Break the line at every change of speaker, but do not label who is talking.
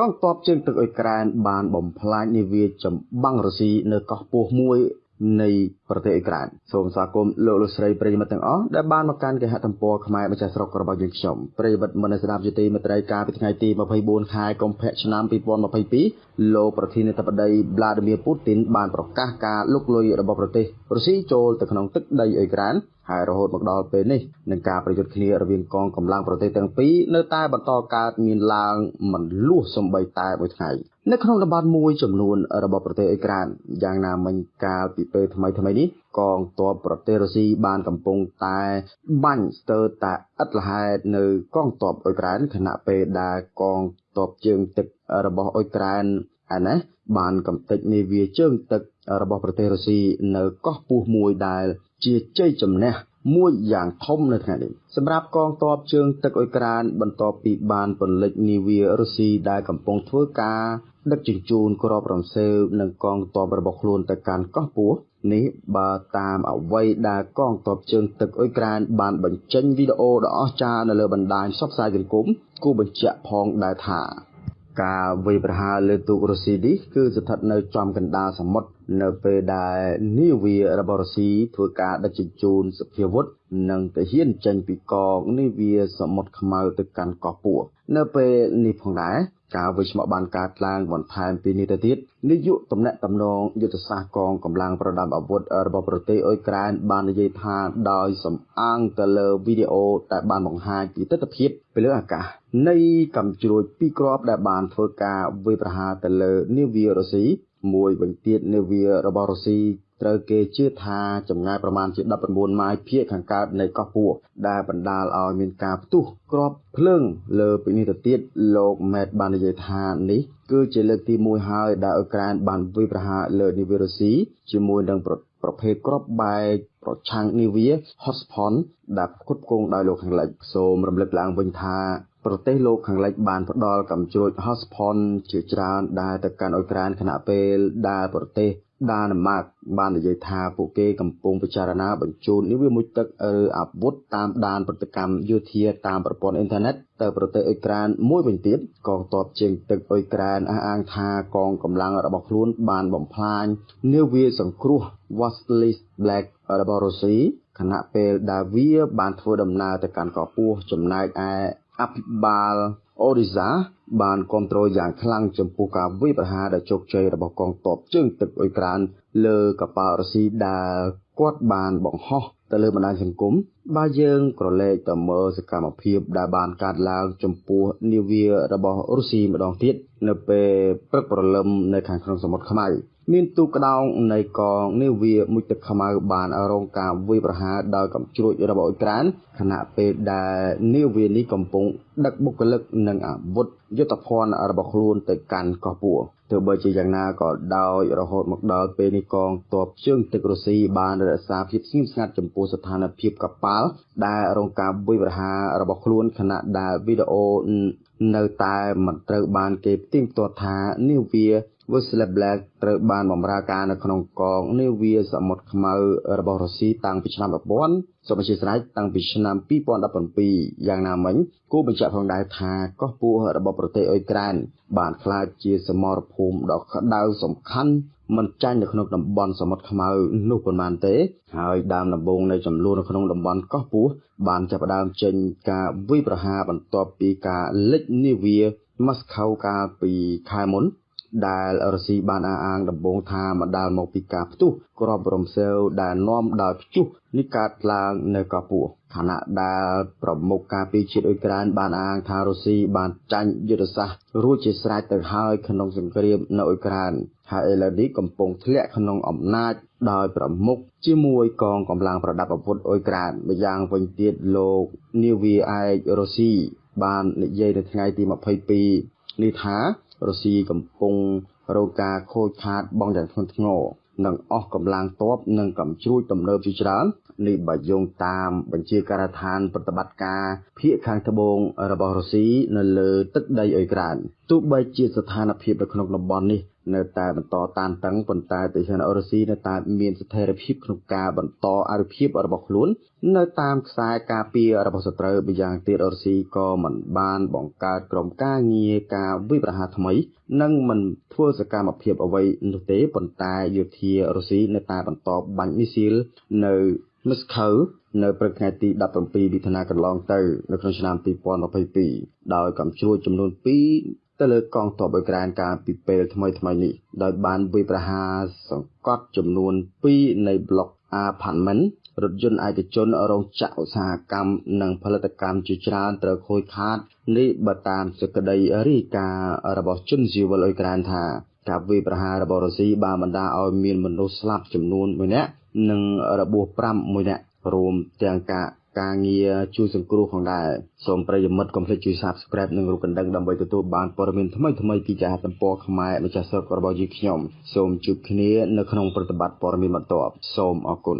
កងទ័ពជើងទឹកអ៊ុយក្រែនបានបំផ្លាញនាវាចម្បាំងរុស្ស៊ីនៅកោះពោះមួយនៃប្រទេសអ៊ុយក្រែនសូមស្វាគមន៍លោកលោកស្រីប្រិយមិត្តទាំងអស់ដែលបានមកកាន់គេហទំព័រខ្មែរម្ចាស់ស្រុករបស់យើងខ្ញុំប្រិយមិត្តមនស្ដាប់យុតិមេត្រីកាលពីថ្ងៃទី24ខែកុម្ភៈឆ្នាំ2022លោកប្រធានាធិបតី Vladimir Putin បានប្រកាសការលុកលុយរបស់ប្រទេស រុស្ស៊ីចូលទៅក្នុងទឹកដីអ៊ុយក្រែនហើយរហូតមកដល់ពេលនេះនឹងការប្រយុទ្ធគ្នារវាងកងកម្លាំងប្រទេសទាំងពីរនៅតែបន្តកើតមានឡើងមិនលួសសំបីតែមួយថ្ងៃនៅក្នុងតំបន់មួយចំនួនរបស់ប្រទេសអ៊ុយក្រែនយ៉ាងណាមិញកាលពីពេលថ្មីថ្មីនេះកងទ័ពប្រទេសរុស្ស៊ីបានកំពុងតែបាញ់ស្ទើរតែឥតលហេតុនៅកងទ័ពអ៊ុយក្រែនខណៈពេលដែលកងទ័ពជើងទឹករបស់អ៊ុយក្រែន ឯណាបានកំទេចនាវាជើងទឹករបស់ប្រទេសរុស្ស៊ីនៅកោះពស់មួយដែលជាជ័យជំនះមួយយ៉ាងធំនៅថ្ងៃនេះសម្រាប់កងទ័ពជើងទឹកអ៊ុយក្រែនបន្ទាប់ពីបានពន្លិចនាវារុស្ស៊ីដែលកំពុងធ្វើការដឹកជញ្ជូនគ្រាប់រំសេវនិងកងទ័ពរបស់ខ្លួនទៅកាន់កោះពស់នេះបើតាមអ្វីដែលកងទ័ពជើងទឹកអ៊ុយក្រែនបានបញ្ចេញវីដេអូដ៏អស្ចារ្យនៅលើបណ្ដាញផ្សព្វផ្សាយសង្គមគូបញ្ជាក់ផងដែរថា ការវាយប្រហារលើទូករុស្ស៊ីនេះគឺស្ថិតនៅចំកណ្ដាលសមុទ្រនៅពេលដែលនាវារបស់រុស្ស៊ីធ្វើការដឹកជញ្ជូនសភាវុធនិងទាហានចេញពីកងនាវាសមុទ្រខ្មៅទៅកាន់កោះពួរនៅពេលនេះផងដែរ ការវិស្ម័កបានកើតឡើងបន្ថែមពីនេះទៅទៀតនាយកតំណែងតំណងយុទ្ធសាស្ត្រកងកម្លាំងប្រដាប់អាវុធរបស់ប្រទេសអ៊ុយក្រែនបាននិយាយថាដោយសំអាងទៅលើវីដេអូដែលបានបង្ហាញពីទស្សនវិជ្ជាពីលើអាកាសនៃកំជ្រួចពីរគ្រាប់ដែលបានធ្វើការវាយប្រហារទៅលើនាវារុស្ស៊ី មួយវិញទៀតនាវារបស់រុស្ស៊ីត្រូវគេជឿថាចម្ងាយប្រមាណជា19ម៉ាយភាគខាងកើតនៃកោះពួរដែលបណ្ដាលឲ្យមានការផ្ទុះគ្រាប់ភ្លើងលើពីនេះទៅទៀតលោកម៉េតបាននិយាយថានេះគឺជាលើកទី1ហើយដែលអ៊ុយក្រែនបានវាយប្រហារលើនាវារុស្ស៊ីជាមួយនឹងប្រ ភេទគ្រាប់បែកប្រឆាំងនាវា Hotspot ដែលផ្គត់ផ្គង់ដោយលោកខាងលិចសូមរំលឹកឡើងវិញថាប្រទេសលោកខាងលិចបានផ្ដល់កំជ្រួច Hotspot ជាច្រើនដែលទៅកាន់អ៊ុយក្រែនខណៈពេលដែលប្រទេស ដាណឺម៉ាកបាននិយាយថាពួកគេកំពុងពិចារណាបញ្ជូននាវាមុជទឹកឬអាវុធតាមដានប្រតិកម្មយោធាតាមប្រព័ន្ធអ៊ីនធឺណិតទៅប្រទេសអ៊ុយក្រែនមួយវិញទៀតកងទ័ពជើងទឹកអ៊ុយក្រែនអះអាងថាកងកម្លាំងរបស់ខ្លួនបានបំផ្លាញនាវាសង្គ្រោះ Vasily Black របស់រុស្ស៊ីខណៈពេលដែលវាបានធ្វើដំណើរទៅកាន់កោះពោះចំណែកឯអភិបាលអូរីសា បានគ្រប់គ្រងយ៉ាងខ្លាំងចំពោះការវាយប្រហារដ៏ជោគជ័យរបស់កងទ័ពជើងទឹកអ៊ុយក្រែនលើកប៉ាល់រុស្ស៊ីដែលគាត់បានបង្ហោះទៅលើបណ្ដាញសង្គមបើយើងក្រឡេកទៅមើលសកម្មភាពដែលបានកើតឡើងចំពោះនាវារបស់រុស្ស៊ីម្ដងទៀតនៅពេលព្រឹកព្រលឹមនៅខាងក្នុងសមុទ្រខ្មៅ មានទូកក្តោងនៃកងនាវាមុជទឹកខ្មៅបានរងការវាយប្រហារដោយកំជ្រួចរបស់អ៊ុយក្រែនខណៈពេលដែលនាវានេះកំពុងដឹកបុគ្គលិកនិងអាវុធយុទ្ធភ័ណ្ឌរបស់ខ្លួនទៅកាន់កោះពួរទោះបីជាយ៉ាងណាក៏ដោយរហូតមកដល់ពេលនេះកងទ័ពជើងទឹករុស្ស៊ីបានរក្សាភាពស្ងៀមស្ងាត់ចំពោះស្ថានភាពកប៉ាល់ដែលរងការវាយប្រហាររបស់ខ្លួនខណៈដែលវីដេអូនៅតែមិនត្រូវបានគេផ្ទៀងផ្ទាត់ថានាវា Wesley Black ត្រូវបានបម្រើការនៅក្នុងកងនាវាសមុទ្រខ្មៅរបស់រុស្ស៊ីតាំងពីឆ្នាំ1000សូមអធិស្ឋានតាំងពីឆ្នាំ2017យ៉ាងណាមិញគួរបញ្ជាក់ផងដែរថាកោះពោះរបស់ប្រទេសអ៊ុយក្រែនបានក្លាយជាសមរភូមិដ៏ក្តៅសំខាន់មិនចាញ់នៅក្នុងតំបន់សមុទ្រខ្មៅនោះប៉ុន្មានទេ ហើយដើមដំបូងនៃចំនួននៅក្នុងតំបន់កោះពោះបានចាប់ផ្ដើមចេញការវាយប្រហារបន្ទាប់ពីការលិចនាវាម៉ាស្ខៅកាលពីខែមុន ដែលរុស្ស៊ីបានអះអាងដំបូងថាបណ្ដាលមកពីការផ្ទុះគ្រាប់រំសេវដែលនាំដោយព្យុះនេះកើតឡើងនៅកោះពោះខណៈដែលប្រមុខការពីជាតិអ៊ុយក្រែនបានអាងថារុស្ស៊ីបានចាញ់យុទ្ធសាស្ត្ររួចជាស្រេចទៅហើយក្នុងសង្គ្រាមនៅអ៊ុយក្រែនហើយឥឡូវនេះកំពុងធ្លាក់ក្នុងអំណាចដោយប្រមុខជាមួយកងកម្លាំងប្រដាប់អាវុធអ៊ុយក្រែនម្យ៉ាងវិញទៀតលោកនាវាឯករុស្ស៊ីបាននិយាយនៅថ្ងៃទី22នេះថា រុស្ស៊ីកំពុងរងការខូចខាតបង់យ៉ាងធ្ងន់ធ្ងរនិងអស់កម្លាំងទ័ពនិងកំជ្រួចទំនើបជាច្រើននេះបើយោងតាមបញ្ជាការដ្ឋានប្រតិបត្តិការភៀកខាងត្បូងរបស់រុស្ស៊ីនៅលើទឹកដីអ៊ុយក្រែន ទោះបីជាស្ថានភាពនៅក្នុងតំបន់នេះនៅតែបន្តតានតឹងប៉ុន្តែប្រទេសរុស្ស៊ីនៅតែមានស្ថិរភាពក្នុងការបន្តអរិភាពរបស់ខ្លួន នៅតាមខ្សែការពាររបស់សត្រូវម្យ៉ាងទៀតរុស្ស៊ីក៏មិនបានបង្កើតក្រុមការងារការវិប្រហារថ្មី និងមិនធ្វើសកម្មភាពអ្វីនោះទេប៉ុន្តែយោធារុស្ស៊ីនៅតែបន្តបាញ់មីស៊ីលនៅមស្ខូវនៅព្រឹកថ្ងៃទី17មិថុនាកន្លងទៅនៅក្នុងឆ្នាំ2022ដោយកំជ្រួចចំនួន2 ទៅលើកងទ័ពអ៊ុយក្រែនកាលពីពេលថ្មីថ្មីនេះដោយបានវាយប្រហារសង្កត់ចំនួន2នៃប្លុក Apartment រថយន្តឯកជនរោងចក្រឧស្សាហកម្មនិងផលិតកម្មជាច្រើនត្រូវខូចខាតនេះបើតាមសេចក្តីរាយការណ៍របស់ជនស៊ីវិលអ៊ុយក្រែនថាការវាយប្រហាររបស់រុស្ស៊ីបានបណ្ដាលឲ្យមានមនុស្សស្លាប់ចំនួន1នាក់និងរបួស5មួយនាក់រួមទាំងការ ការងារជួយសង្គ្រោះផងដែរសូមប្រិយមិត្តកុំភ្លេចជួយ Subscribe និងរូបកណ្ដឹងដើម្បីទទួលបានព័ត៌មានថ្មីៗពីចាស់ទំព័រខ្មែរម្ចាស់ស្រុករបស់យើងខ្ញុំសូមជួបគ្នានៅក្នុងប្រតិបត្តិព័ត៌មានបន្ទាប់សូមអរគុណ